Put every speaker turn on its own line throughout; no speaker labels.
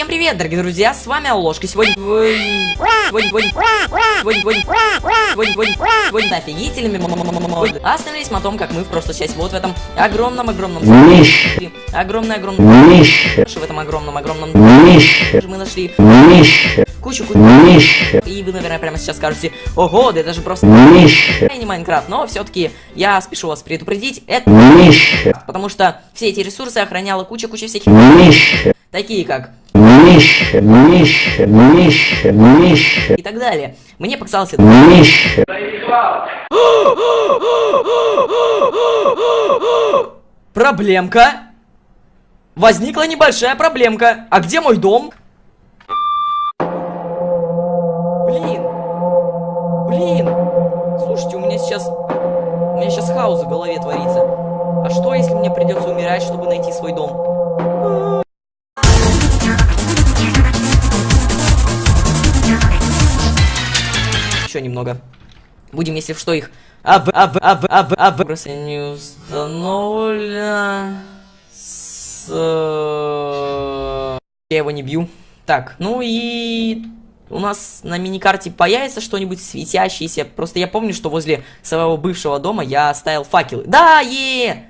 Всем привет, дорогие друзья, с вами Ложка. Сегодня... Сегодня... Сегодня... Сегодня... Сегодня... Сегодня... Офигительными... Остановились мы о том, как мы в прошлой части вот в этом огромном-огромном... Огромное-огромное... В этом огромном-огромном... Мы нашли... Кучу...
Кучу...
И вы, наверное, прямо сейчас скажете, ого, да это же просто... Не Майнкрафт, но все-таки я спешу вас предупредить, это... Потому что все эти ресурсы охраняла куча-куча всяких... Такие как
Нище, нище, нище, нище.
И так далее. Мне показался...
Нище.
Проблемка. Возникла небольшая проблемка. А где мой дом? Блин. Блин. Слушайте, у меня сейчас... У меня сейчас хаос в голове творится. А что, если мне придется умирать, чтобы найти свой дом? А -а -а. еще немного. Будем, если что, их... Ав, ав, ав, ав, ав... Просто не установлено... С... Э, я его не бью. Так, ну и... У нас на миникарте появится что-нибудь светящееся. Просто я помню, что возле своего бывшего дома я оставил факелы. Да, е! -е!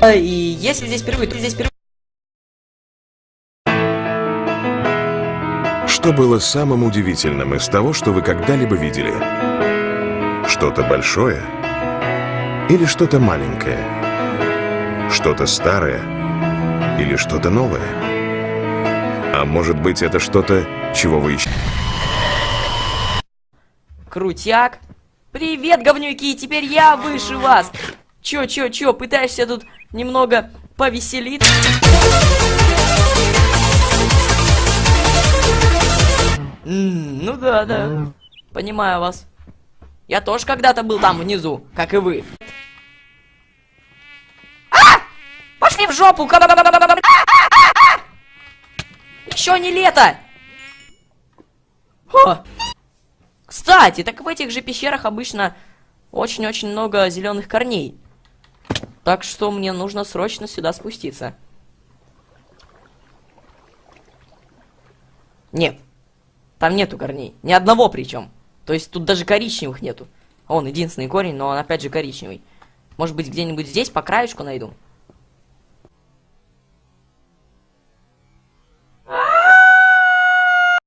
И если здесь впервые, то здесь впервые.
Что было самым удивительным из того, что вы когда-либо видели? Что-то большое? Или что-то маленькое? Что-то старое? Или что-то новое? А может быть, это что-то, чего вы ищете?
Крутяк. Привет, говнюки, теперь я выше вас. Чё, чё, чё, пытаешься тут немного повеселиться? Ну да, да. Понимаю вас. Я тоже когда-то был там внизу, как и вы. А! Пошли в жопу! Еще не лето! О! Кстати, так в этих же пещерах обычно очень-очень много зеленых корней. Так что мне нужно срочно сюда спуститься. Нет. Там нету корней. Ни одного причем. То есть тут даже коричневых нету. Он единственный корень, но он опять же коричневый. Может быть где-нибудь здесь по краешку найду.